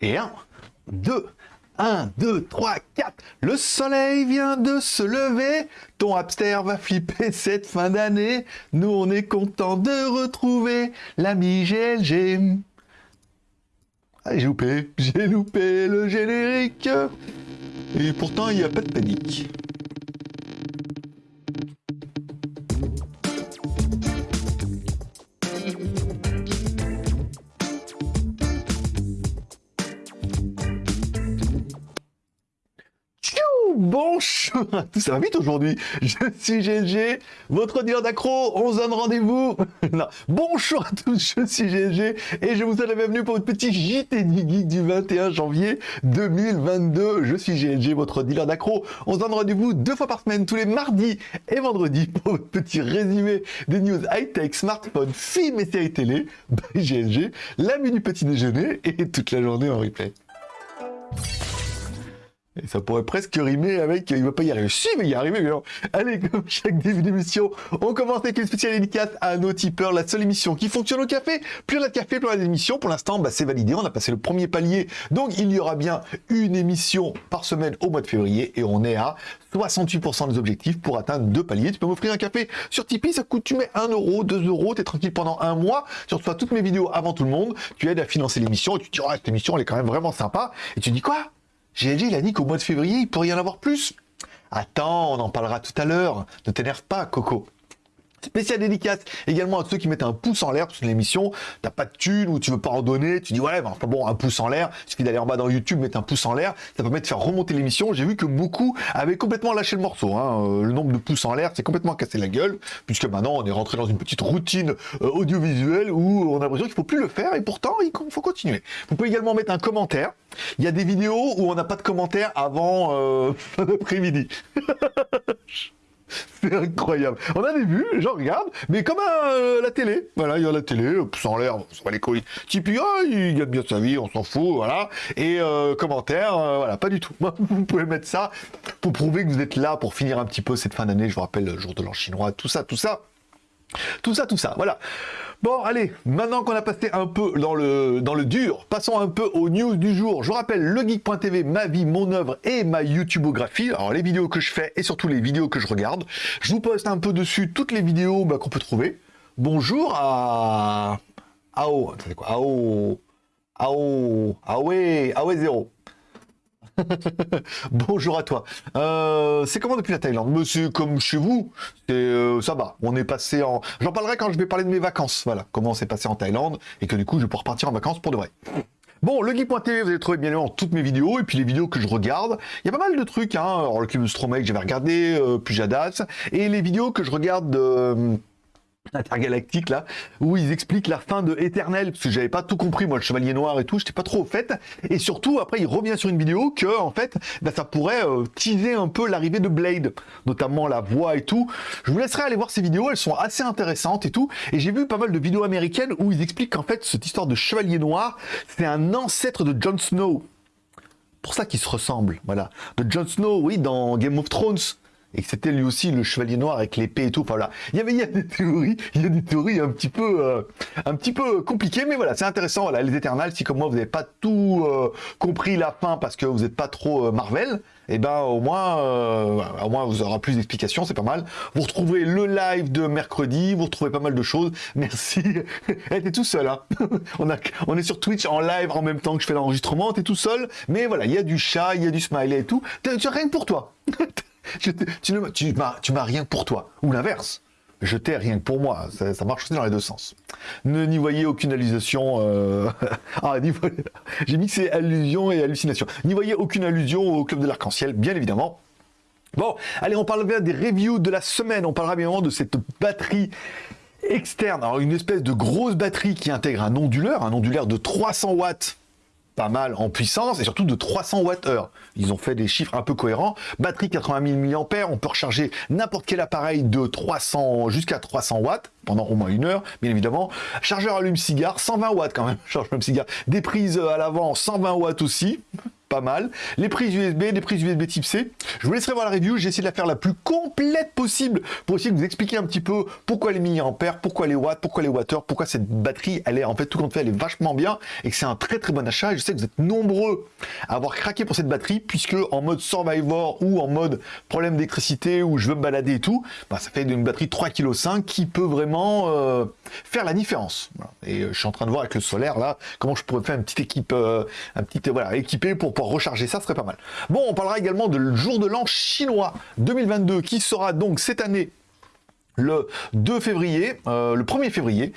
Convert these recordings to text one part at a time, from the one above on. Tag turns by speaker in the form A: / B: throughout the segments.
A: Et un, deux, un, deux, trois, quatre. Le soleil vient de se lever. Ton hamster va flipper cette fin d'année. Nous, on est content de retrouver l'ami GLG. Ah, j'ai loupé, j'ai loupé le générique. Et pourtant, il n'y a pas de panique. Tous, ça va vite aujourd'hui. Je suis GLG, votre dealer d'accro. On se donne rendez-vous. Bonjour à tous, je suis GLG et je vous souhaite la bienvenue pour votre petit JT Geek du 21 janvier 2022. Je suis GLG, votre dealer d'accro. On se donne rendez-vous deux fois par semaine, tous les mardis et vendredis pour votre petit résumé des news high-tech, smartphone, films et séries télé by GLG, la du petit déjeuner et toute la journée en replay. Et ça pourrait presque rimer avec il va pas y arriver. Si, mais y arriver. Mais Allez, comme chaque début d'émission, on commence avec une spéciale dédicace à nos tipeurs, la seule émission qui fonctionne au café. Plus on a de café, plus on a d'émissions. Pour l'instant, bah, c'est validé. On a passé le premier palier. Donc, il y aura bien une émission par semaine au mois de février. Et on est à 68% des objectifs pour atteindre deux paliers. Tu peux m'offrir un café sur Tipeee. Ça coûte, tu mets 1 euro, 2 euros. Tu es tranquille pendant un mois. Tu reçois toutes mes vidéos avant tout le monde. Tu aides à financer l'émission. Et tu te dis, oh, cette émission, elle est quand même vraiment sympa. Et tu dis quoi? GLG, il a dit qu'au mois de février, il pourrait y en avoir plus. Attends, on en parlera tout à l'heure. Ne t'énerve pas, Coco. Spécial dédicace également à ceux qui mettent un pouce en l'air sur l'émission. T'as pas de thune ou tu veux pas en donner, tu dis ouais, ben, bon, un pouce en l'air. Suffit d'aller en bas dans YouTube, mettre un pouce en l'air. Ça permet de faire remonter l'émission. J'ai vu que beaucoup avaient complètement lâché le morceau. Hein. Euh, le nombre de pouces en l'air, c'est complètement cassé la gueule, puisque maintenant on est rentré dans une petite routine euh, audiovisuelle où on a l'impression qu'il faut plus le faire et pourtant il faut continuer. Vous pouvez également mettre un commentaire. Il y a des vidéos où on n'a pas de commentaire avant euh, fin d'après-midi. C'est incroyable. On a des vues, les gens regardent, mais comme euh, la télé. Voilà, il y a la télé, sans l'air, on s'en les couilles. Tipeee, oh, il gagne bien sa vie, on s'en fout, voilà. Et euh, commentaires, euh, voilà, pas du tout. Vous pouvez mettre ça pour prouver que vous êtes là pour finir un petit peu cette fin d'année. Je vous rappelle, le jour de l'an chinois, tout ça, tout ça. Tout ça, tout ça, voilà. Bon, allez, maintenant qu'on a passé un peu dans le, dans le dur, passons un peu aux news du jour. Je vous rappelle, legeek.tv, ma vie, mon œuvre et ma YouTubeographie. Alors, les vidéos que je fais et surtout les vidéos que je regarde. Je vous poste un peu dessus toutes les vidéos bah, qu'on peut trouver. Bonjour à... Ao... Quoi Ao... Ao... Awe... Awe 0. Bonjour à toi. Euh, c'est comment depuis la Thaïlande? Monsieur, comme chez vous, euh, ça va. On est passé en... J'en parlerai quand je vais parler de mes vacances. Voilà, comment c'est passé en Thaïlande et que du coup, je vais pouvoir partir en vacances pour de vrai. Bon, le geek.tv, vous allez trouver bien évidemment toutes mes vidéos et puis les vidéos que je regarde. Il y a pas mal de trucs, hein. Alors, le cube Stromec, j'avais regardé, euh, Pujadas, et les vidéos que je regarde... Euh, intergalactique là, où ils expliquent la fin de Éternel, parce que j'avais pas tout compris, moi le Chevalier Noir et tout, j'étais pas trop au fait, et surtout après il revient sur une vidéo que en fait bah, ça pourrait euh, teaser un peu l'arrivée de Blade, notamment la voix et tout. Je vous laisserai aller voir ces vidéos, elles sont assez intéressantes et tout, et j'ai vu pas mal de vidéos américaines où ils expliquent qu'en fait cette histoire de Chevalier Noir, c'est un ancêtre de Jon Snow. Pour ça qu'ils se ressemblent, voilà. De Jon Snow, oui, dans Game of Thrones et que c'était lui aussi le chevalier noir avec l'épée et tout. Enfin voilà, il y avait il y a des théories, il y a des théories un petit peu euh, un petit peu compliquées, mais voilà, c'est intéressant. Voilà, les Éternels, si comme moi vous n'avez pas tout euh, compris la fin parce que vous n'êtes pas trop euh, Marvel, eh ben au moins au moins vous aurez plus d'explications, c'est pas mal. Vous retrouverez le live de mercredi, vous retrouvez pas mal de choses. Merci. Elle était tout seul, hein. on a on est sur Twitch en live en même temps que je fais l'enregistrement, t'es tout seul, mais voilà, il y a du chat, il y a du smiley et tout. Tu rien que pour toi. Tu, m'as rien pour toi. Ou l'inverse. Je t'ai rien pour moi. Ça, marche aussi dans les deux sens. Ne n'y voyez aucune allusion. Euh... ah, j'ai mixé allusion et hallucination. N'y voyez aucune allusion au club de l'arc-en-ciel, bien évidemment. Bon, allez, on parle bien des reviews de la semaine. On parlera bien de cette batterie externe. Alors, une espèce de grosse batterie qui intègre un onduleur, un onduleur de 300 watts pas mal en puissance et surtout de 300 Wh. Ils ont fait des chiffres un peu cohérents. Batterie 80 000 mAh, on peut recharger n'importe quel appareil de 300 jusqu'à 300 watts pendant au moins une heure, bien évidemment. Chargeur allume-cigare, 120 watts quand même, chargeur allume-cigare. Des prises à l'avant, 120 watts aussi. Pas mal. Les prises USB, les prises USB type C. Je vous laisserai voir la review, j'ai essayé de la faire la plus complète possible pour essayer de vous expliquer un petit peu pourquoi les milliampères, pourquoi les watts, pourquoi les watteurs, pourquoi cette batterie, elle est en fait tout compte fait, elle est vachement bien et que c'est un très très bon achat. Je sais que vous êtes nombreux à avoir craqué pour cette batterie puisque en mode Survivor ou en mode problème d'électricité où je veux me balader et tout, bah, ça fait une batterie 3,5 kg qui peut vraiment euh, faire la différence. Et euh, je suis en train de voir avec le solaire là comment je pourrais faire une petite équipe, euh, un petit voilà équipé pour recharger ça, serait pas mal. Bon, on parlera également de jour de l'an chinois 2022 qui sera donc cette année le 2 février, le 1er février.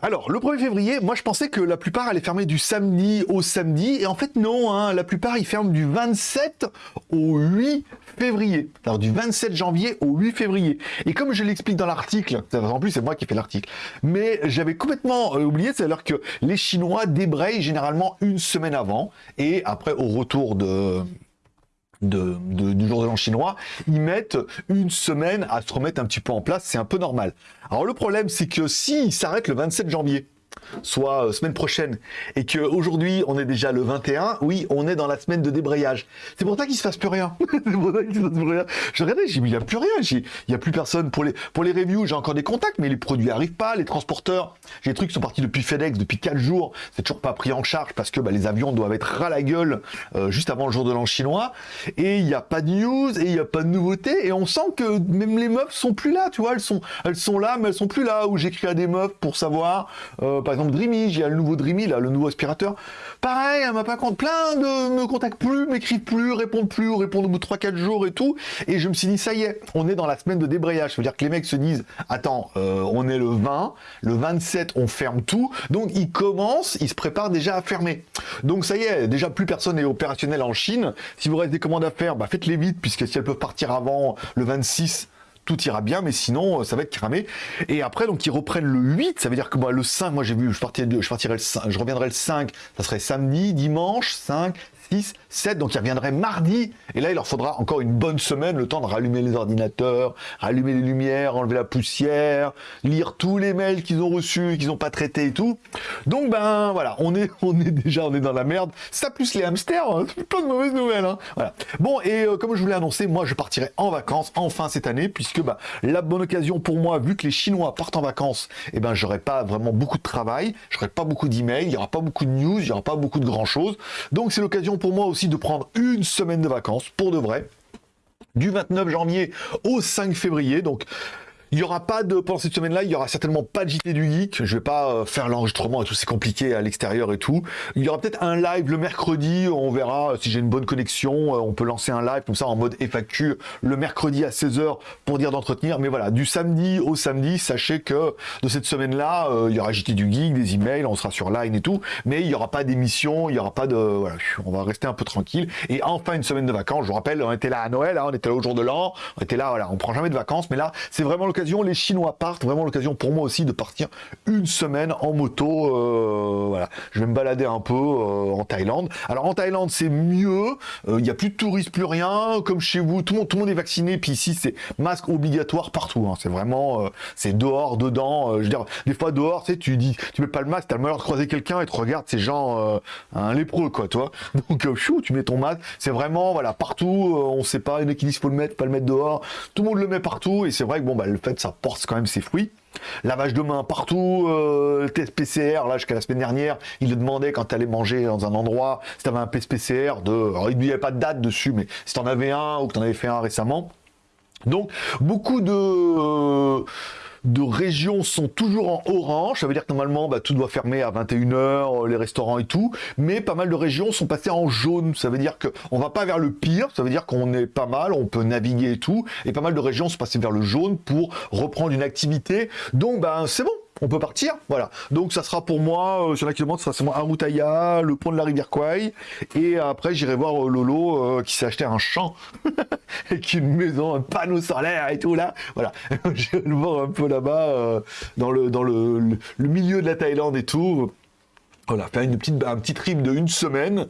A: Alors, le 1er février, moi je pensais que la plupart allaient fermer du samedi au samedi, et en fait non, hein, la plupart ils ferment du 27 au 8 février. Alors du 27 janvier au 8 février. Et comme je l'explique dans l'article, en plus c'est moi qui fais l'article, mais j'avais complètement euh, oublié, c'est-à-dire que les Chinois débrayent généralement une semaine avant, et après au retour de du jour de l'an chinois, ils mettent une semaine à se remettre un petit peu en place, c'est un peu normal. Alors le problème, c'est que s'ils s'arrêtent le 27 janvier, soit euh, semaine prochaine, et qu'aujourd'hui on est déjà le 21, oui, on est dans la semaine de débrayage. C'est pour ça qu'il se passe plus rien. Je regardais, j'ai dit, il n'y a plus rien, il n'y a plus personne. Pour les, pour les reviews, j'ai encore des contacts, mais les produits arrivent pas, les transporteurs, j'ai des trucs qui sont partis depuis FedEx, depuis 4 jours, c'est toujours pas pris en charge parce que bah, les avions doivent être ras la gueule euh, juste avant le jour de l'an chinois, et il n'y a pas de news, et il n'y a pas de nouveautés, et on sent que même les meufs sont plus là, tu vois, elles sont, elles sont là, mais elles sont plus là, où j'écris à des meufs pour savoir, euh, par exemple Dreamy, j'ai le nouveau Dreamy, là, le nouveau aspirateur. Pareil, elle m'a pas compte, plein de me contactent plus, m'écrivent plus, répondent plus, répondent au bout de 3-4 jours et tout. Et je me suis dit, ça y est, on est dans la semaine de débrayage. Ça veut dire que les mecs se disent, attends, euh, on est le 20, le 27, on ferme tout. Donc ils commencent, ils se préparent déjà à fermer. Donc ça y est, déjà plus personne n'est opérationnel en Chine. Si vous restez des commandes à faire, bah, faites-les vite, puisque si elles peuvent partir avant le 26, tout ira bien, mais sinon, euh, ça va être cramé. Et après, donc, ils reprennent le 8, ça veut dire que moi, le 5, moi, j'ai vu, je partirais, je 5, je reviendrai le 5, ça serait samedi, dimanche, 5, 6, 7, donc ils reviendraient mardi, et là il leur faudra encore une bonne semaine, le temps de rallumer les ordinateurs, rallumer les lumières, enlever la poussière, lire tous les mails qu'ils ont reçus, qu'ils n'ont pas traités et tout. Donc ben voilà, on est, on est déjà on est dans la merde. Ça plus les hamsters, hein, pas de mauvaises nouvelles. Hein. Voilà. Bon, et euh, comme je vous l'ai annoncé, moi je partirai en vacances enfin cette année, puisque bah, la bonne occasion pour moi, vu que les Chinois partent en vacances, et eh ben j'aurai pas vraiment beaucoup de travail, j'aurai pas beaucoup d'emails, il y aura pas beaucoup de news, il y aura pas beaucoup de grand chose. Donc c'est l'occasion pour moi aussi de prendre une semaine de vacances, pour de vrai, du 29 janvier au 5 février. Donc il n'y aura pas de, pendant cette semaine-là, il y aura certainement pas de JT du Geek. Je vais pas euh, faire l'enregistrement et tout, c'est compliqué à l'extérieur et tout. Il y aura peut-être un live le mercredi, on verra si j'ai une bonne connexion. Euh, on peut lancer un live comme ça en mode FAQ le mercredi à 16h pour dire d'entretenir. Mais voilà, du samedi au samedi, sachez que de cette semaine-là, euh, il y aura JT du Geek, des emails, on sera sur Line et tout. Mais il n'y aura pas d'émission, il n'y aura pas de, voilà, on va rester un peu tranquille. Et enfin, une semaine de vacances. Je vous rappelle, on était là à Noël, hein, on était là au jour de l'an, on était là, voilà, on prend jamais de vacances. Mais là, c'est vraiment le les Chinois partent, vraiment l'occasion pour moi aussi de partir une semaine en moto. Euh, voilà, je vais me balader un peu euh, en Thaïlande. Alors en Thaïlande, c'est mieux. Euh, il n'y a plus de touristes, plus rien. Comme chez vous, tout le monde, tout le monde est vacciné. Puis ici, c'est masque obligatoire partout. Hein. C'est vraiment, c'est dehors, dedans. je veux dire, des fois dehors, tu sais, tu dis, tu mets pas le masque, t'as le malheur de croiser quelqu'un et tu regardes ces gens, un lépreux, quoi, toi. Donc, chou, tu mets ton masque. C'est vraiment, voilà, partout. on sait pas, il y faut le mettre, pas le mettre dehors. Tout le monde le met partout. Et c'est vrai que bon, bah, le fait, ça porte quand même ses fruits. Lavage de main partout, euh, test PCR, là jusqu'à la semaine dernière, il le demandait quand tu allais manger dans un endroit, si tu un test PCR, de... Alors, il n'y avait pas de date dessus, mais si tu en avais un ou que tu en avais fait un récemment. Donc, beaucoup de... Euh, de régions sont toujours en orange. Ça veut dire que normalement, bah, tout doit fermer à 21h, euh, les restaurants et tout. Mais pas mal de régions sont passées en jaune. Ça veut dire qu'on va pas vers le pire. Ça veut dire qu'on est pas mal, on peut naviguer et tout. Et pas mal de régions sont passées vers le jaune pour reprendre une activité. Donc, ben, c'est bon on peut partir, voilà. Donc ça sera pour moi, euh, sur la qui sera moi Arutaya, le pont de la rivière Kwai, et après j'irai voir euh, Lolo euh, qui s'est acheté un champ, avec une maison, un panneau solaire et tout là, voilà. je vais le voir un peu là-bas, dans, le, dans le, milieu de la Thaïlande et tout. Voilà, faire une petite, un petit trip de une semaine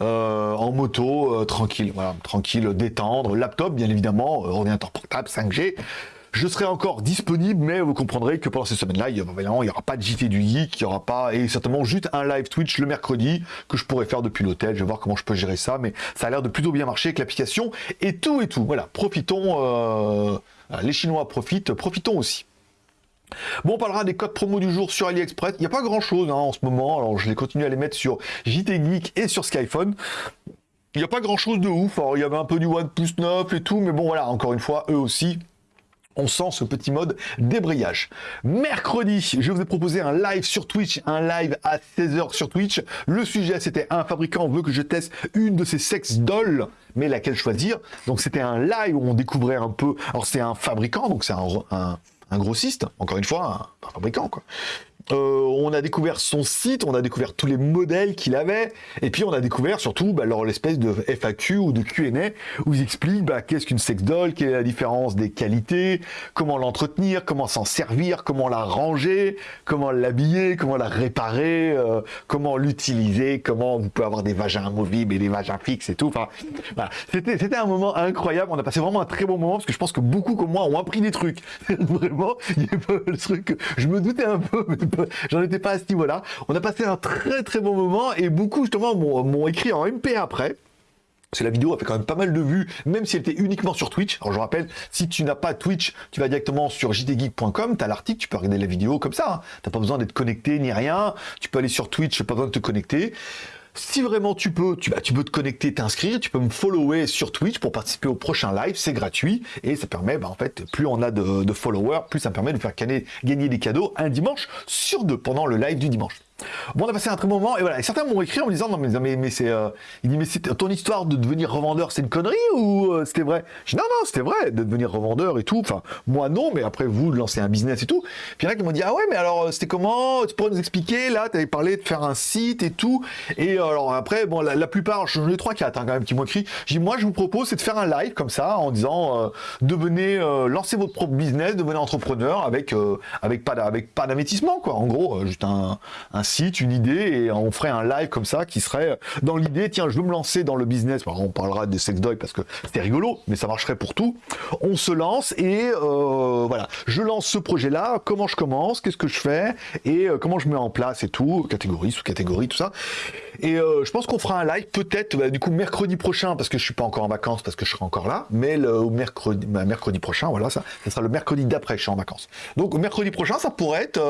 A: en moto, tranquille, voilà, tranquille, détendre, laptop bien évidemment, ordinateur portable, 5G, je serai encore disponible, mais vous comprendrez que pendant ces semaines-là, il n'y aura pas de JT du Geek, il n'y aura pas, et certainement juste un live Twitch le mercredi que je pourrais faire depuis l'hôtel. Je vais voir comment je peux gérer ça, mais ça a l'air de plutôt bien marcher avec l'application et tout et tout. Voilà, profitons, euh, les Chinois profitent, profitons aussi. Bon, on parlera des codes promo du jour sur AliExpress. Il n'y a pas grand chose hein, en ce moment. Alors, je vais continuer à les mettre sur JT Geek et sur Skyphone. Il n'y a pas grand chose de ouf. Alors, il y avait un peu du OnePlus 9 et tout. Mais bon, voilà, encore une fois, eux aussi, on sent ce petit mode débrayage. Mercredi, je vous ai proposé un live sur Twitch, un live à 16h sur Twitch. Le sujet, c'était un fabricant veut que je teste une de ces sex dolls, mais laquelle choisir? Donc c'était un live où on découvrait un peu... Alors c'est un fabricant, donc c'est un, un grossiste, encore une fois, un, fabricant, quoi. Euh, on a découvert son site, on a découvert tous les modèles qu'il avait, et puis on a découvert surtout bah, l'espèce de FAQ ou de Q&A où ils expliquent bah, qu'est-ce qu'une sex doll, quelle est la différence des qualités, comment l'entretenir, comment s'en servir, comment la ranger, comment l'habiller, comment la réparer, euh, comment l'utiliser, comment vous pouvez avoir des vagins amovibles et des vagins fixes et tout. Enfin, c'était un moment incroyable. On a passé vraiment un très bon moment parce que je pense que beaucoup comme moi ont appris des trucs. vraiment, il y a pas le truc. Je me doutais un peu, mais j'en étais pas à ce niveau-là. On a passé un très très bon moment et beaucoup justement m'ont écrit en MP après. C'est la vidéo a fait quand même pas mal de vues, même si elle était uniquement sur Twitch. Alors je rappelle, si tu n'as pas Twitch, tu vas directement sur jtgeek.com, tu as l'article, tu peux regarder la vidéo comme ça. Hein. Tu n'as pas besoin d'être connecté ni rien. Tu peux aller sur Twitch, pas besoin de te connecter. Si vraiment tu peux, tu, bah, tu peux te connecter, t'inscrire, tu peux me follower sur Twitch pour participer au prochain live, c'est gratuit et ça permet, bah, en fait, plus on a de, followers, plus ça me permet de faire gagner des cadeaux un dimanche sur deux pendant le live du dimanche. Bon, on a passé un très bon moment, et voilà. Et certains m'ont écrit en me disant, non, mais, mais, c'est, euh, il dit, mais ton histoire de devenir revendeur, c'est une connerie ou euh, c'était vrai? Je dis, non, non, c'était vrai, de devenir revendeur et tout. Enfin, moi, non, mais après, vous, de lancer un business et tout. Puis il y en a qui m'ont dit, ah ouais, mais alors, euh, c'était comment? Tu pourrais nous expliquer? Là, tu avais parlé de faire un site et tout. Et alors, après, bon, la, plupart, je ai trois, quatre, hein, quand même, qui m'ont écrit. Dis, moi, je vous propose, c'est de faire un live comme ça, en disant, devenez, lancez votre propre business, devenez entrepreneur avec, pas, avec pas d'investissement, quoi. En gros, juste un, un site, une idée, et on ferait un live comme ça qui serait dans l'idée, tiens, je veux me lancer dans le business. on parlera des sex doy parce que c'était rigolo, mais ça marcherait pour tout. On se lance et euh, voilà, je lance ce projet-là, comment je commence, qu'est-ce que je fais? Et euh, comment je mets en place et tout, catégorie sous catégorie, tout ça. Et euh, je pense qu'on fera un live peut-être bah, du coup mercredi prochain parce que je suis pas encore en vacances parce que je serai encore là, mais le mercredi, bah, mercredi prochain, voilà, ça, ça sera le mercredi d'après je suis en vacances. Donc mercredi prochain, ça pourrait être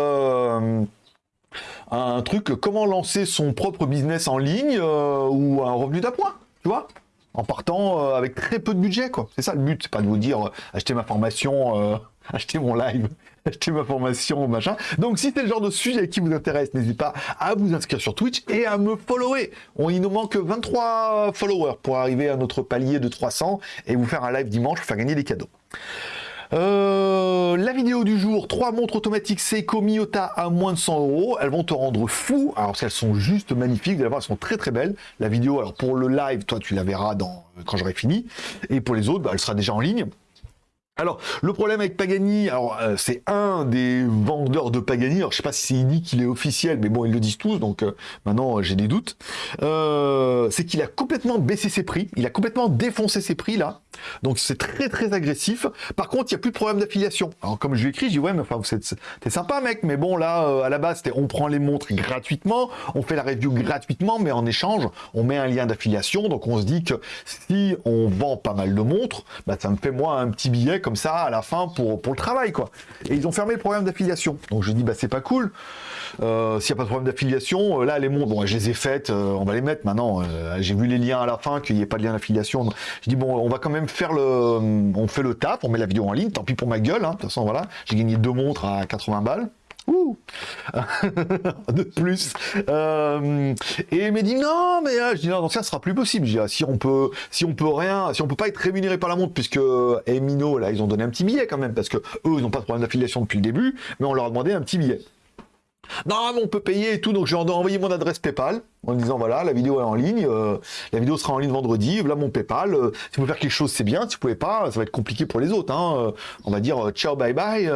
A: un truc, comment lancer son propre business en ligne euh, ou un revenu d'appoint, tu vois en partant euh, avec très peu de budget, quoi. C'est ça le but, c'est pas de vous dire euh, acheter ma formation, acheter mon live, acheter ma formation, machin. Donc si c'est le genre de sujet qui vous intéresse, n'hésitez pas à vous inscrire sur Twitch et à me follower. On, il nous manque 23 followers pour arriver à notre palier de 300 et vous faire un live dimanche pour faire gagner des cadeaux. Euh, la vidéo du jour, trois montres automatiques Seiko Miyota à moins de 100 euros. Elles vont te rendre fou. Alors, elles sont juste magnifiques. Vous elles sont très très belles. La vidéo, alors pour le live, toi, tu la verras quand j'aurai fini. Et pour les autres, bah, elle sera déjà en ligne. Alors, le problème avec Pagani, alors euh, c'est un des vendeurs de Pagani, alors je sais pas si c'est dit qu'il est officiel, mais bon, ils le disent tous, donc euh, maintenant j'ai des doutes, c'est qu'il a complètement baissé ses prix, il a complètement défoncé ses prix là, donc c'est très très agressif. Par contre, il n'y a plus de problème d'affiliation. Alors comme je lui écris, je dis ouais, mais enfin, t'es sympa mec, mais bon là, euh, à la base, on prend les montres gratuitement, on fait la review gratuitement, mais en échange, on met un lien d'affiliation. Donc on se dit que si on vend pas mal de montres, bah, ça me fait moi un petit billet comme ça à la fin pour, le travail quoi. Et ils ont fermé le problème d'affiliation. Donc je dis bah c'est pas cool. Euh, s'il n'y a pas de problème d'affiliation, euh, là les montres, bon je les ai faites, on va les mettre maintenant. J'ai vu les liens à la fin qu'il n'y ait pas de lien d'affiliation. Je dis bon, on va quand même faire le, on fait le taf, on met la vidéo en ligne, tant pis pour ma gueule, hein. de toute façon voilà, j'ai gagné deux montres à 80 balles. De plus. Euh, et il m'a dit non, mais euh, je dis non, ça sera plus possible. Ah, si on peut, si on peut rien, si on peut pas être rémunéré par la montre, puisque Emino là, ils ont donné un petit billet quand même, parce que eux, ils n'ont pas de problème d'affiliation depuis le début, mais on leur a demandé un petit billet. Non, mais on peut payer et tout, donc je vais envoyer mon adresse PayPal en disant voilà, la vidéo est en ligne, euh, la vidéo sera en ligne vendredi, voilà mon PayPal. Euh, si vous pouvez faire quelque chose, c'est bien. Si vous pouvez pas, ça va être compliqué pour les autres. Hein. Euh, on va dire ciao, bye bye.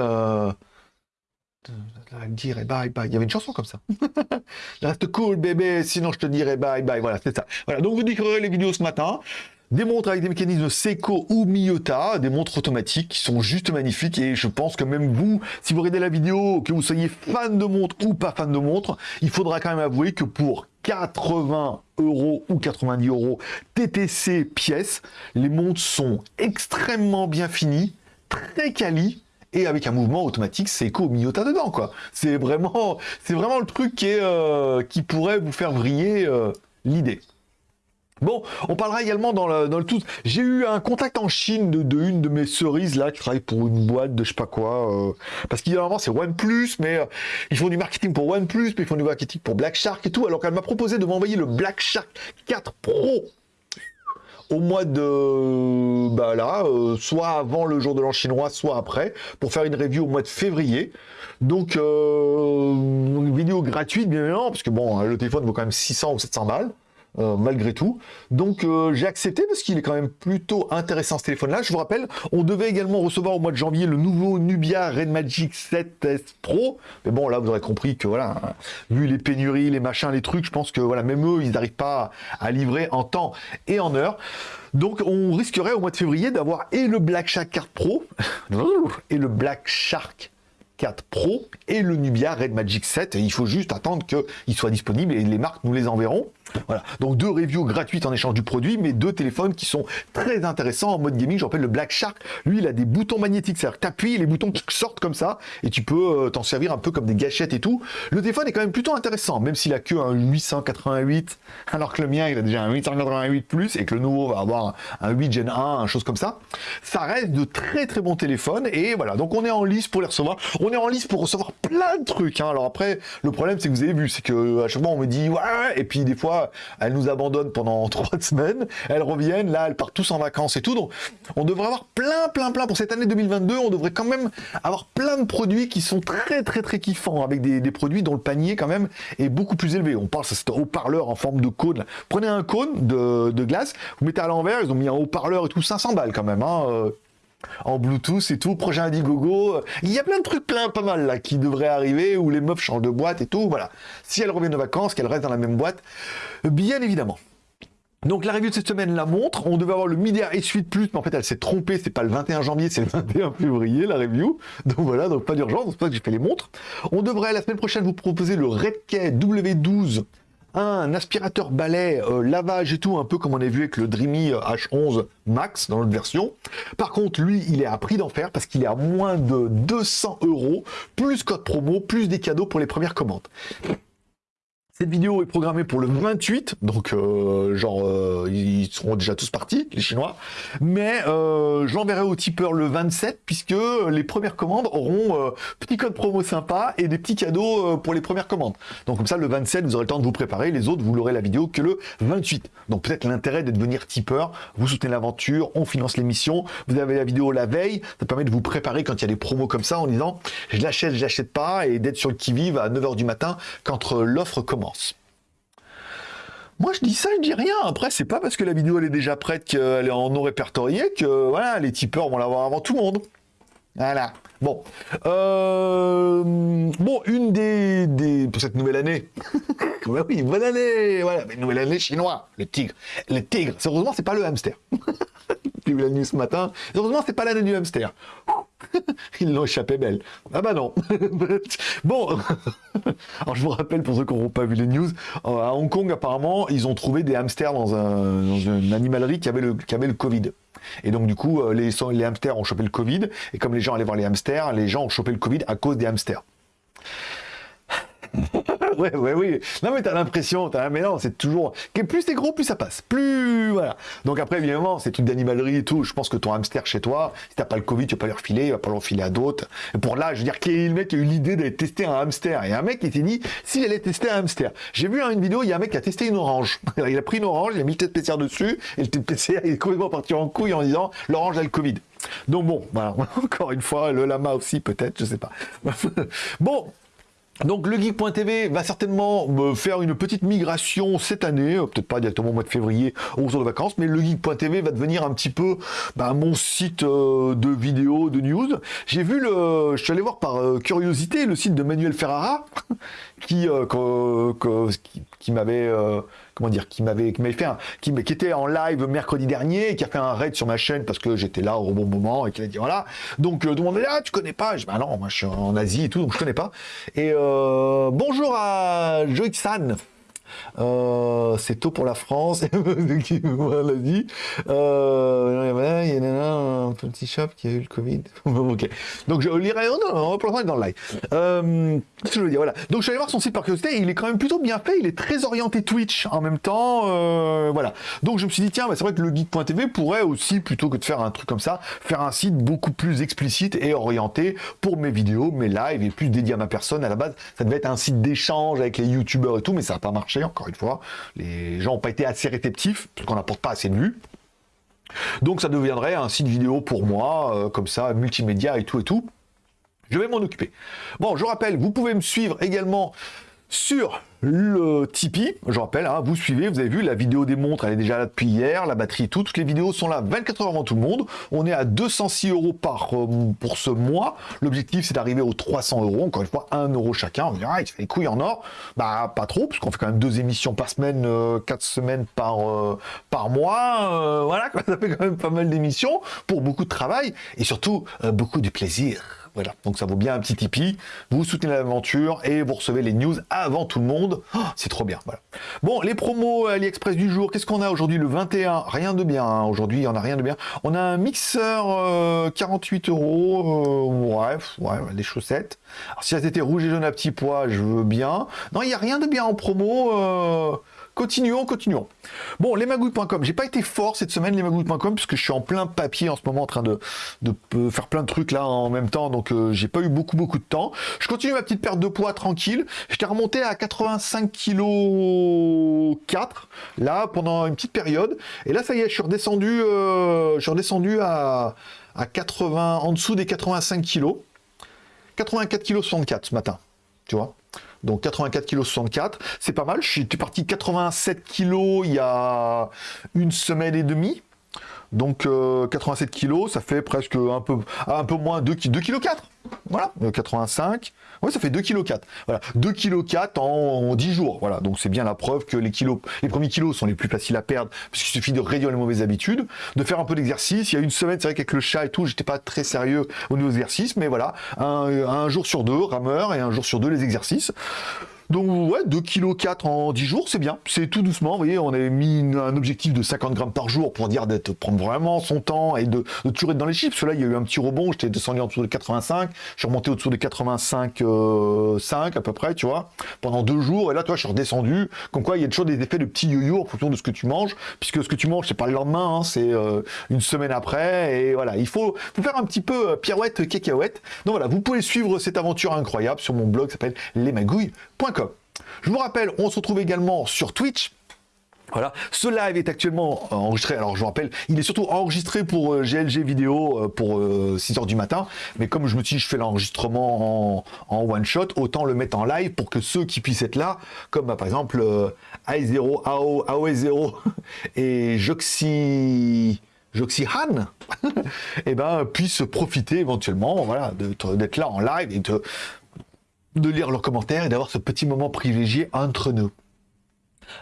A: Dire bye bye. Il y avait une chanson comme ça. Reste cool, bébé, sinon je te dirai bye bye. Voilà, c'est ça. Voilà, donc vous découvrirez les vidéos ce matin. Des montres avec des mécanismes Seiko ou Miyota, des montres automatiques qui sont juste magnifiques et je pense que même vous, si vous regardez la vidéo, que vous soyez fan de montres ou pas fan de montres, il faudra quand même avouer que pour 80 euros ou 90 euros TTC pièces, les montres sont extrêmement bien finies, très quali et avec un mouvement automatique Seiko Miyota dedans quoi. C'est vraiment, c'est vraiment le truc qui, est, euh, qui pourrait vous faire vriller euh, l'idée. Bon, on parlera également dans le, dans le tout. J'ai eu un contact en Chine de, une de mes cerises là qui travaille pour une boîte de je sais pas quoi. Euh, parce qu'évidemment c'est OnePlus, mais euh, ils font du marketing pour OnePlus, mais ils font du marketing pour Black Shark et tout. Alors qu'elle m'a proposé de m'envoyer le Black Shark 4 Pro au mois de bah là, euh, soit avant le jour de l'an chinois, soit après, pour faire une review au mois de février. Donc une vidéo gratuite bien évidemment, parce que bon, le téléphone vaut quand même 600 ou 700 balles. Euh, malgré tout. Donc euh, j'ai accepté parce qu'il est quand même plutôt intéressant ce téléphone-là. Je vous rappelle, on devait également recevoir au mois de janvier le nouveau Nubia Red Magic 7S Pro. Mais bon, là vous aurez compris que voilà, hein, vu les pénuries, les machins, les trucs, je pense que voilà, même eux, ils n'arrivent pas à livrer en temps et en heure. Donc on risquerait au mois de février d'avoir et le Black Shark 4 Pro et le Black Shark 4 Pro et le Nubia Red Magic 7. il faut juste attendre qu'ils soient disponibles et les marques nous les enverront. Voilà, donc deux reviews gratuites en échange du produit, mais deux téléphones qui sont très intéressants en mode gaming. Je rappelle le Black Shark, lui il a des boutons magnétiques, c'est-à-dire que tu appuies, les boutons sortent comme ça, et tu peux euh, t'en servir un peu comme des gâchettes et tout. Le téléphone est quand même plutôt intéressant, même s'il a que un 888, alors que le mien il a déjà un 888 plus, et que le nouveau va avoir un 8 Gen 1, un chose comme ça. Ça reste de très très bons téléphones, et voilà, donc on est en lice pour les recevoir. On est en lice pour recevoir plein de trucs. Hein. Alors après, le problème c'est que vous avez vu, c'est que à chaque fois on me dit ouais, et puis des fois elles nous abandonnent pendant trois semaines, elles reviennent, là, elles partent tous en vacances et tout. Donc, on devrait avoir plein, plein, plein. Pour cette année 2022, on devrait quand même avoir plein de produits qui sont très, très, très kiffants, avec des, produits dont le panier, quand même, est beaucoup plus élevé. On parle, c'est un haut-parleur en forme de cône. Prenez un cône de, glace, vous mettez à l'envers, ils ont mis un haut-parleur et tout, 500 balles quand même. Hein, euh, en Bluetooth et tout, projet Indiegogo. Il y a plein de trucs plein pas mal là qui devraient arriver où les meufs changent de boîte et tout. Voilà. Si elles reviennent de vacances, qu'elles restent dans la même boîte, bien évidemment. Donc la review de cette semaine la montre, on devait avoir le Midi S8 Plus, mais en fait elle s'est trompée, c'est pas le 21 janvier, c'est le 21 février la review. Donc voilà, donc pas d'urgence, c'est pour ça que j'ai fait les montres. On devrait la semaine prochaine vous proposer le Redkey W12 un aspirateur balai, euh, lavage et tout, un peu comme on a vu avec le Dreamy H11 Max dans l'autre version. Par contre, lui, il est à prix d'enfer parce qu'il est à moins de 200 euros, plus code promo, plus des cadeaux pour les premières commandes. Cette vidéo est programmée pour le 28, donc euh, genre euh, ils seront déjà tous partis, les Chinois. Mais euh, j'enverrai au tipeur le 27, puisque les premières commandes auront petit code promo sympa et des petits cadeaux pour les premières commandes. Donc comme ça, le 27, vous aurez le temps de vous préparer. Les autres, vous l'aurez la vidéo que le 28. Donc peut-être l'intérêt de devenir tipeur. Vous soutenez l'aventure, on finance l'émission. Vous avez la vidéo la veille. Ça permet de vous préparer quand il y a des promos comme ça en disant je l'achète, je l'achète pas, et d'être sur le qui-vive à 9h du matin quand l'offre commence. Moi, je dis ça, je dis rien. Après, c'est pas parce que la vidéo elle est déjà prête qu'elle est en non répertorié que voilà, les tipeurs vont l'avoir avant tout le monde. Voilà. Bon. Euh, bon, une des, des, Pour cette nouvelle année. oui, bonne année Voilà, nouvelle année chinois. Le tigre. Le tigre. Heureusement, c'est pas le hamster. J'ai vu la nuit ce matin. Heureusement, c'est pas l'année du hamster. Ils l'ont échappé belle. Ah bah non. bon, alors je vous rappelle pour ceux qui n'auront pas vu les news, euh, à Hong Kong apparemment, ils ont trouvé des hamsters dans, une animalerie qui avait, le, qui avait le Covid. Et donc du coup, euh, les, les hamsters ont chopé le Covid, et comme les gens allaient voir les hamsters, les gens ont chopé le Covid à cause des hamsters. ouais, ouais, oui. Non, mais t'as l'impression, t'as mais non, c'est toujours. Plus c'est gros, plus ça passe. Plus. Voilà. Donc après, évidemment, c'est trucs d'animalerie et tout. Je pense que ton hamster chez toi, si t'as pas le Covid, tu vas pas le refiler, il va pas le refiler à d'autres. Pour là, je veux dire, qui est le mec qui a eu l'idée d'aller tester un hamster? Et un mec qui s'est dit, s'il allait tester un hamster. J'ai vu une vidéo, il y a un mec qui a testé une orange. il a pris une orange, il a mis le test PCR dessus, et le test PCR, est complètement parti en couille en disant, l'orange a le Covid. Donc bon, voilà, encore une fois, le lama aussi peut-être, je sais pas. bon, donc le geek.tv va certainement me faire une petite migration cette année, euh, peut-être pas directement au mois de février aux jours de vacances, mais le geek.tv va devenir un petit peu bah, mon site euh, de vidéos, de news. J'ai vu le, je suis allé voir par euh, curiosité le site de Manuel Ferrara, qui, qui m'avait comment dire qui m'avait fait un qui, qui était en live mercredi dernier et qui a fait un raid sur ma chaîne parce que j'étais là au bon moment et qui a dit voilà. Donc euh, est là tu connais pas? Je bah non moi je suis en Asie et tout donc je connais pas. Et euh, bonjour à Joixan euh, c'est tôt pour la France. qui l'a dit. Euh, il y a un petit shop qui a eu le Covid. Donc je lirai on dans le live. Euh, je veux dire, voilà. Donc je suis allé voir son site par curiosité. Il est quand même plutôt bien fait. Il est très orienté Twitch en même temps. Voilà. Donc je me suis dit tiens, bah, c'est vrai que le geek.tv pourrait aussi plutôt que de faire un truc comme ça, faire un site beaucoup plus explicite et orienté pour mes vidéos, mes lives et plus dédié à ma personne. À la base, ça devait être un site d'échange avec les youtubeurs et tout, mais ça n'a pas marché encore une fois. Les gens n'ont pas été assez réceptifs, parce qu'on n'apporte pas assez de vues. Donc ça deviendrait un site vidéo pour moi, euh, comme ça, multimédia et tout et tout. Je vais m'en occuper. Bon, je rappelle, vous pouvez me suivre également sur le Tipeee, je rappelle, hein, vous suivez, vous avez vu, la vidéo des montres, elle est déjà là depuis hier, la batterie tout, toutes les vidéos sont là 24 heures avant tout le monde, on est à 206 euros par, euh, pour ce mois, l'objectif c'est d'arriver aux 300 euros, encore une fois 1 euro chacun, on va dire, ah, il fait les couilles en or, bah pas trop, parce qu'on fait quand même deux émissions par semaine, euh, quatre semaines par, euh, par mois, voilà, ça fait quand même pas mal d'émissions, pour beaucoup de travail, et surtout beaucoup de plaisir. Voilà, donc ça vaut bien un petit Tipeee. Vous soutenez l'aventure et vous recevez les news avant tout le monde. Oh, c'est trop bien, voilà. Bon, les promos AliExpress du jour, qu'est-ce qu'on a aujourd'hui? Le 21 Rien de bien, hein. aujourd'hui, on a rien de bien. On a un mixeur 48 euh, euros, euh, ouais, ouais, des chaussettes. Alors si elles étaient rouges et jaunes à petits pois, je veux bien. Non, il n'y a rien de bien en promo. Euh, Continuons, continuons. Bon, lesmagouilles.com. J'ai pas été fort cette semaine, lesmagouilles.com, puisque je suis en plein papier en ce moment, en train de, faire plein de trucs là en même temps, donc euh, j'ai pas eu beaucoup, beaucoup de temps. Je continue ma petite perte de poids tranquille. J'étais remonté à 85 kg 4, là, pendant une petite période. Et là, ça y est, je suis redescendu, euh, je suis redescendu à, à 80, en dessous des 85 kg. 84 kg 64 ce matin, tu vois donc 84 kg 64, c'est pas mal. J'étais parti 87 kg il y a une semaine et demie. Donc 87 euh, kg, ça fait presque un peu, un peu moins 2 kg 4. Voilà, 85. Oui, ça fait 2 kg 4. Voilà, 2 kg 4 en, 10 jours. Voilà, donc c'est bien la preuve que les kilos, les premiers kilos sont les plus faciles à perdre, puisqu'il suffit de réduire les mauvaises habitudes, de faire un peu d'exercice. Il y a une semaine, c'est vrai qu'avec le chat et tout, j'étais pas très sérieux au niveau des exercices, mais voilà, un jour sur deux, rameur, et un jour sur deux, les exercices. Donc ouais, 2 kg 4 en 10 jours, c'est bien. C'est tout doucement, vous voyez, on avait mis un objectif de 50 grammes par jour pour dire d'être prendre vraiment son temps et de, de, être dans les chiffres. Là, il y a eu un petit rebond, j'étais descendu en dessous de 85, je suis remonté au-dessous de 85 euh, 5 à peu près, tu vois, pendant deux jours. Et là, toi, je suis redescendu. Comme quoi, il y a toujours des effets de petits yo-yo en fonction de ce que tu manges, puisque ce que tu manges, c'est pas le lendemain, hein, c'est euh, une semaine après. Et voilà, il faut, faire un petit peu euh, pirouette, cacahuète. Donc voilà, vous pouvez suivre cette aventure incroyable sur mon blog s'appelle lesmagouilles.com. Je vous rappelle, on se retrouve également sur Twitch. Voilà, ce live est actuellement enregistré, alors je vous rappelle, il est surtout enregistré pour GLG euh, vidéo euh, pour 6h euh, du matin, mais comme je me dis je fais l'enregistrement en, one shot, autant le mettre en live pour que ceux qui puissent être là, comme bah, par exemple AI0, AO, AOE0 et Joxy... Joxyhan, et eh ben, puissent profiter éventuellement voilà, d'être là en live et de, de lire leurs commentaires et d'avoir ce petit moment privilégié entre nous.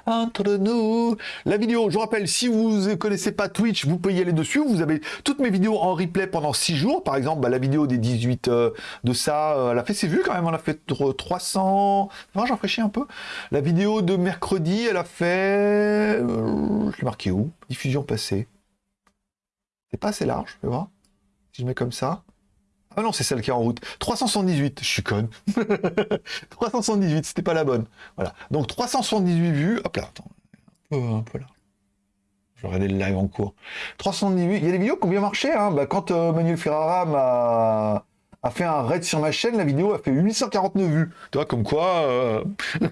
A: Entre nous, la vidéo, je vous rappelle, si vous ne connaissez pas Twitch, vous pouvez y aller dessus, vous avez toutes mes vidéos en replay pendant 6 jours, par exemple, bah, la vidéo des 18 euh, de ça, euh, elle a fait ses vues quand même, elle a fait 300, non, j'en un peu, la vidéo de mercredi, elle a fait, euh, je l'ai marqué où? Diffusion passée, c'est pas assez large, tu vois, si je mets comme ça, ah non, c'est celle qui est en route. 378, je suis conne. 378, c'était pas la bonne. Voilà. Donc 378 vues. Hop là, attends. Un peu, là. Je regarder le live en cours. 378. Il y a des vidéos qui ont bien marché. Hein. Bah, quand euh, Manuel Ferrara m'a a fait un raid sur ma chaîne, la vidéo a fait 849 vues. Tu vois, comme quoi... Euh,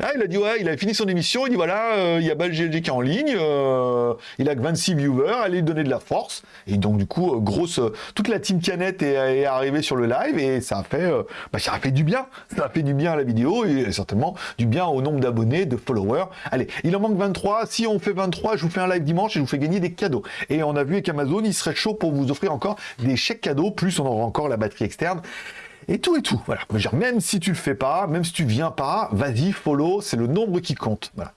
A: ah, il a dit, ouais, il a fini son émission, il dit, voilà, euh, il y a GLG qui est en ligne, euh, il a que 26 viewers, allez lui donner de la force. Et donc, du coup, grosse... toute la team Canette est, arrivée sur le live et ça a fait... Bah, ça a fait du bien. Ça a fait du bien à la vidéo et certainement du bien au nombre d'abonnés, de followers. Allez, il en manque 23. Si on fait 23, je vous fais un live dimanche et je vous fais gagner des cadeaux. Et on a vu avec Amazon, il serait chaud pour vous offrir encore des chèques cadeaux, plus on aura encore la externe. et tout et tout. Voilà. Même si tu le fais pas, même si tu viens pas, vas-y, follow, c'est le nombre qui compte. Voilà.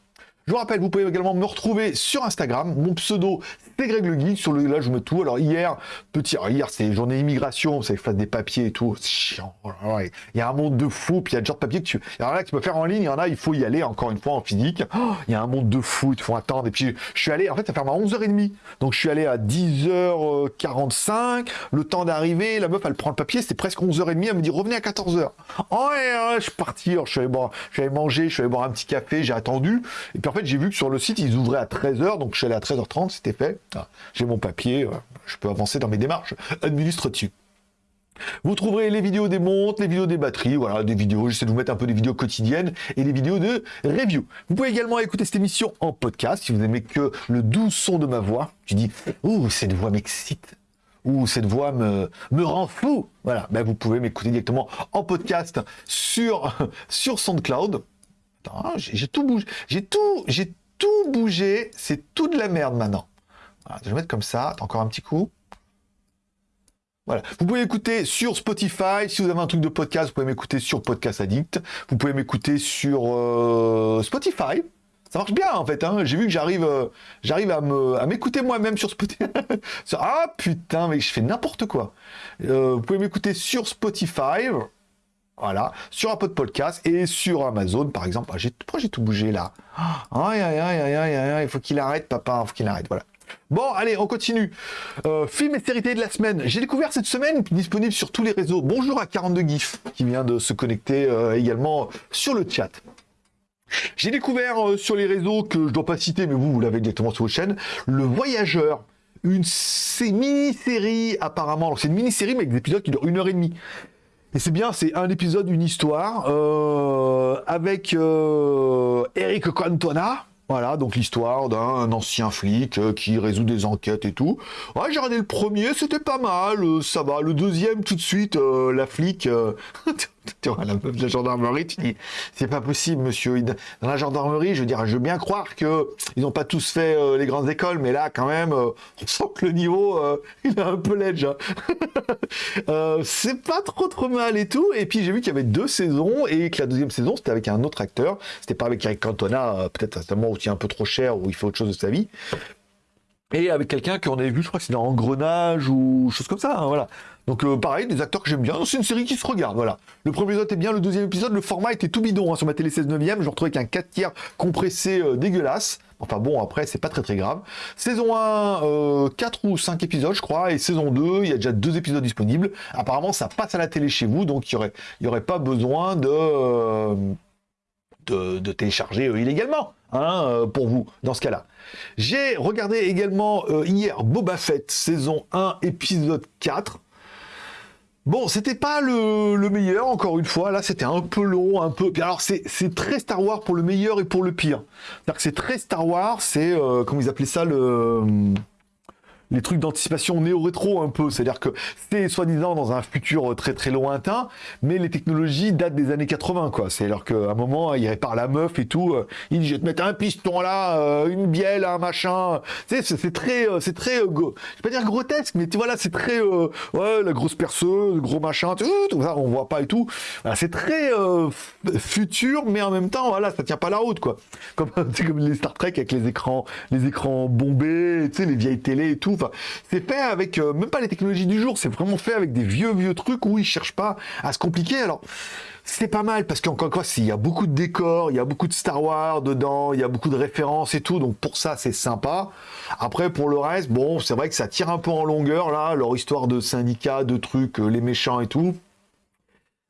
A: Je vous rappelle, vous pouvez également me retrouver sur Instagram. Mon pseudo, c'est Greg Le Geek. Sur le, là, je mets tout. Alors, hier, petit, hier, c'est journée immigration. Je fasse des papiers et tout. C'est chiant. Oh il y a un monde de fou. Puis il y a déjà de papiers que tu. Il y en a tu peux faire en ligne. Il y en a, il faut y aller encore une fois en physique. Oh, il y a un monde de fou. Il faut attendre. Et puis, je suis allé, en fait, ça ferme à 11h30. Donc, je suis allé à 10h45. Le temps d'arriver. La meuf, elle prend le papier. C'était presque 11h30. Elle me dit, revenez à 14h. Oh, ouais, je suis parti. je suis boire, je suis allé manger. Je suis allé boire un petit café. J'ai attendu. Et puis, en fait, j'ai vu que sur le site, ils ouvraient à 13h, donc je suis allé à 13h30, c'était fait. Ah, j'ai mon papier, euh, je peux avancer dans mes démarches administratives. Vous trouverez les vidéos des montres, les vidéos des batteries, voilà, des vidéos, j'essaie de vous mettre un peu des vidéos quotidiennes et les vidéos de review. Vous pouvez également écouter cette émission en podcast si vous aimez que le doux son de ma voix. Tu dis, ouh, cette voix m'excite. Ouh, cette voix me, me rend fou. Voilà, ben, vous pouvez m'écouter directement en podcast sur, sur SoundCloud. J'ai tout bougé. J'ai tout, j'ai tout bougé. C'est tout de la merde maintenant. Je vais mettre comme ça. Encore un petit coup. Voilà. Vous pouvez écouter sur Spotify. Si vous avez un truc de podcast, vous pouvez m'écouter sur Podcast Addict. Vous pouvez m'écouter sur euh, Spotify. Ça marche bien en fait. Hein. J'ai vu que j'arrive, euh, j'arrive à m'écouter moi-même sur Spotify. ah putain, mais je fais n'importe quoi. Euh, vous pouvez m'écouter sur Spotify. Voilà, sur un de podcast et sur Amazon, par exemple. Ah, pourquoi j'ai tout bougé là? Il faut qu'il arrête, papa, il faut qu'il arrête, voilà. Bon, allez, on continue. Euh, film et série de la semaine. J'ai découvert cette semaine, disponible sur tous les réseaux. Bonjour à 42 GIF, qui vient de se connecter euh, également sur le chat. J'ai découvert euh, sur les réseaux, que je ne dois pas citer, mais vous, vous l'avez directement sur vos chaînes, Le Voyageur. Une mini-série, apparemment. C'est une mini-série, mais avec des épisodes qui durent une heure et demie. Et c'est bien, c'est un épisode, une histoire, avec Eric Cantona, voilà, donc l'histoire d'un ancien flic euh, qui résout des enquêtes et tout. Ouais, j'ai regardé le premier, c'était pas mal, euh, ça va. Le deuxième, tout de suite, euh, la flic, tu vois, la meuf de la gendarmerie, tu dis, c'est pas possible, monsieur. Dans la gendarmerie, je veux dire, je veux bien croire que ils n'ont pas tous fait les grandes écoles, mais là, quand même, on sent que le niveau, il a un peu l'edge. Hein. c'est pas trop trop mal et tout. Et puis j'ai vu qu'il y avait deux saisons et que la deuxième saison, c'était avec un autre acteur. C'était pas avec Eric Cantona, peut-être à moment un peu trop cher ou il fait autre chose de sa vie. Et avec quelqu'un qu'on avait vu, je crois que c'est dans Engrenage ou chose comme ça, hein, voilà. Donc euh, pareil, des acteurs que j'aime bien, c'est une série qui se regarde, voilà. Le premier épisode est bien, le deuxième épisode, le format était tout bidon hein, sur ma télé 16 neuvième, je retrouvais qu'un 4 tiers compressé euh, dégueulasse. Enfin bon, après, c'est pas très très grave. Saison 1, 4 euh, ou 5 épisodes, je crois, et saison 2, il y a déjà deux épisodes disponibles. Apparemment, ça passe à la télé chez vous, donc il n'y aurait, y aurait pas besoin de, de télécharger illégalement. Hein, pour vous, dans ce cas-là. J'ai regardé également hier Boba Fett, saison 1, épisode 4. Bon, c'était pas le, meilleur, encore une fois. Là, c'était un peu long, un peu. alors, c'est très Star Wars pour le meilleur et pour le pire. C'est-à-dire c'est très Star Wars, c'est, euh, comment ils appelaient ça, le les trucs d'anticipation néo-rétro un peu. C'est-à-dire que c'est soi-disant dans un futur très très lointain, mais les technologies datent des années 80, quoi. C'est-à-dire qu'à un moment, il répare la meuf et tout. Euh, il dit, je vais te mettre un piston là, euh, une bielle, un machin. C'est très, euh, c'est très, je vais pas dire grotesque, mais tu vois là, c'est très, ouais, la grosse perceuse, le gros machin, tout, ça, on voit pas et tout. c'est très futur, mais en même temps, voilà, ça tient pas la route, quoi. Comme, comme les Star Trek avec les écrans, les écrans bombés, tu sais, les vieilles télé et tout c'est fait avec euh, même pas les technologies du jour, c'est vraiment fait avec des vieux vieux trucs où ils cherchent pas à se compliquer. Alors c'est pas mal parce qu'encore une fois, il y a beaucoup de décors, il y a beaucoup de Star Wars dedans, il y a beaucoup de références et tout, donc pour ça c'est sympa. Après pour le reste, bon, c'est vrai que ça tire un peu en longueur là, leur histoire de syndicat, de trucs, euh, les méchants et tout.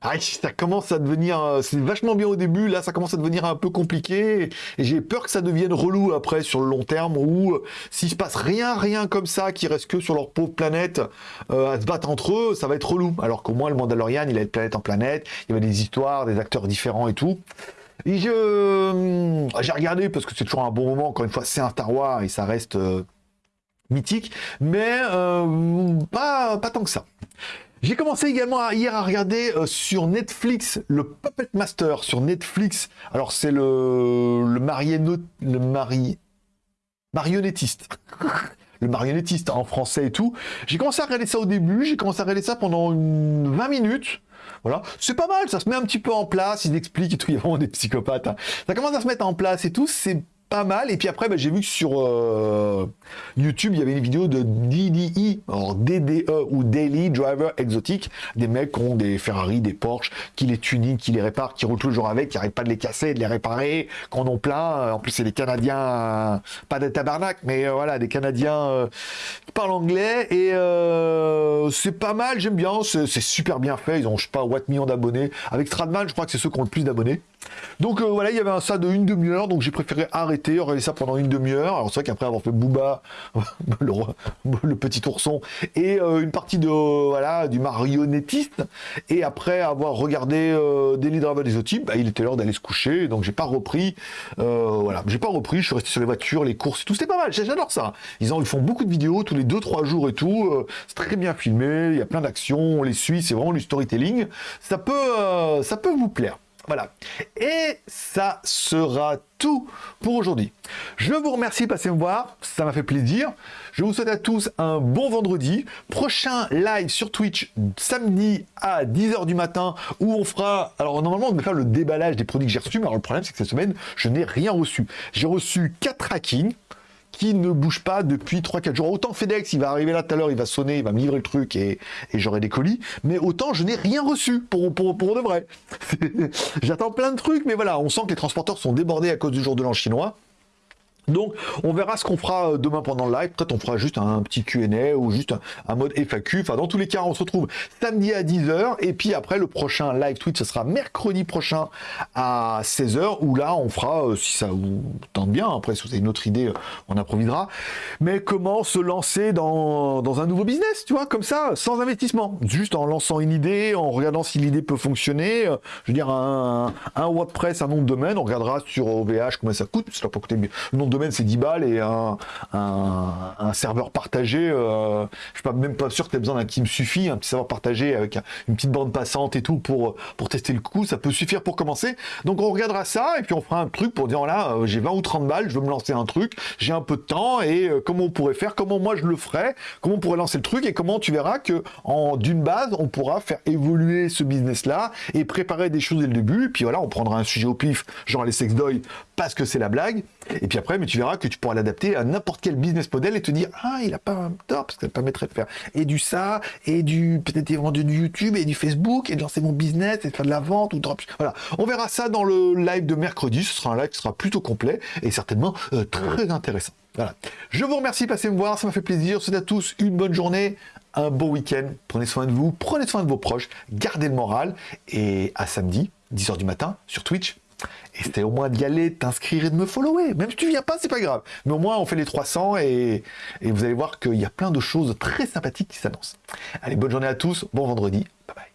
A: Ah, ça commence à devenir, euh, c'est vachement bien au début, là ça commence à devenir un peu compliqué, et j'ai peur que ça devienne relou après sur le long terme, où euh, s'il se passe rien, rien comme ça, qui reste que sur leur pauvre planète euh, à se battre entre eux, ça va être relou. Alors qu'au moins le Mandalorian, il a de planète en planète, il y avait des histoires, des acteurs différents et tout. Et je, j'ai regardé parce que c'est toujours un bon moment, encore une fois, c'est un Star et ça reste mythique, mais pas, pas tant que ça. J'ai commencé également hier à regarder euh, sur Netflix le Puppet Master sur Netflix. Alors c'est le le, le mari, marionnettiste. le marionnettiste en français et tout. J'ai commencé à regarder ça au début, j'ai commencé à regarder ça pendant une 20 minutes. Voilà, c'est pas mal, ça se met un petit peu en place, ils expliquent et tout, il y a vraiment des psychopathes. hein. Ça commence à se mettre en place et tout, c'est pas mal. Et puis après, bah, j'ai vu que sur euh, YouTube, il y avait une vidéo de DDE, DDE ou Daily Driver Exotic, des mecs qui ont des Ferrari, des Porsche, qui les tuning, qui les réparent, qui roulent toujours avec, qui n'arrêtent pas de les casser, de les réparer, qui en ont plein. En plus, c'est des Canadiens, euh, pas des tabarnak, mais euh, voilà, des Canadiens qui parlent anglais. Et c'est pas mal, j'aime bien, c'est c'est super bien fait. Ils ont, je sais pas, what millions d'abonnés. Avec Stradman, je crois que c'est ceux qui ont le plus d'abonnés. Donc euh, voilà, il y avait un ça de une demi-heure, donc j'ai préféré arrêter, regarder ça pendant une demi-heure. Alors c'est vrai qu'après avoir fait Booba, le, petit ourson, et euh, une partie de voilà du marionnettiste, et après avoir regardé euh, Daily Driver des Exotic, bah, il était l'heure d'aller se coucher, donc j'ai pas repris. voilà, j'ai pas repris, je suis resté sur les voitures, les courses et tout, c'était pas mal, j'adore ça. Ils, en, font beaucoup de vidéos tous les 2-3 jours et tout, c'est très bien filmé, il y a plein d'actions, on les suit, c'est vraiment du storytelling. Ça peut, ça peut vous plaire. Voilà. Et ça sera tout pour aujourd'hui. Je vous remercie de passer me voir, ça m'a fait plaisir. Je vous souhaite à tous un bon vendredi. Prochain live sur Twitch samedi à 10h du matin où on fera... Alors normalement on devait faire le déballage des produits que j'ai reçus, mais alors le problème c'est que cette semaine je n'ai rien reçu. J'ai reçu 4 hackings qui ne bouge pas depuis 3-4 jours. Autant FedEx, il va arriver là tout à l'heure, il va sonner, il va me livrer le truc et, et j'aurai des colis. Mais autant je n'ai rien reçu pour, pour, pour de vrai. J'attends plein de trucs, mais voilà, on sent que les transporteurs sont débordés à cause du jour de l'an chinois. Donc, on verra ce qu'on fera euh, demain pendant le live. Peut-être on fera juste un petit Q&A ou juste un, mode FAQ. Enfin, dans tous les cas, on se retrouve samedi à 10h. Et puis après, le prochain live tweet, ce sera mercredi prochain à 16h. Où là, on fera, euh, si ça vous tente bien, après, si vous avez une autre idée, euh, on improvisera. Mais comment se lancer dans, un nouveau business, tu vois, comme ça, sans investissement? Juste en lançant une idée, en regardant si l'idée peut fonctionner. Je veux dire, un, WordPress, un nom de domaine, on regardera sur OVH combien ça coûte. Ça va pas coûter. Le nom de c'est 10 balles et un, serveur partagé, euh, je suis pas, même pas sûr que tu aies besoin d'un qui me suffit, un petit serveur partagé avec un- une petite bande passante et tout pour, pour tester le coup, ça peut suffire pour commencer. Donc on regardera ça et puis on fera un truc pour dire voilà, euh, j'ai 20 ou 30 balles, je veux me lancer un truc, j'ai un peu de temps et euh, comment on pourrait faire, comment moi je le ferais, comment on pourrait lancer le truc et comment tu verras que en d'une base, on pourra faire évoluer ce business là et préparer des choses dès le début. Puis voilà, on prendra un sujet au pif, genre les sex doy parce que c'est la blague. Et puis après, mais tu verras que tu pourras l'adapter à n'importe quel business model et te dire ah il a pas un tort parce que ça permettrait de faire et du ça et du peut-être vendre du YouTube et du Facebook et de lancer mon business et de faire de la vente ou drop. Voilà, on verra ça dans le live de mercredi. Ce sera un live qui sera plutôt complet et certainement euh, très intéressant. Voilà. Je vous remercie de passer me voir, ça m'a fait plaisir. Souhaite à tous une bonne journée, un bon week-end. Prenez soin de vous, prenez soin de vos proches, gardez le moral et à samedi, 10h du matin sur Twitch. Et c'était au moins d'y aller, de t'inscrire et de me follower. Même si tu viens pas, c'est pas grave. Mais au moins, on fait les 300 et, et vous allez voir qu'il y a plein de choses très sympathiques qui s'annoncent. Allez, bonne journée à tous, bon vendredi, bye bye.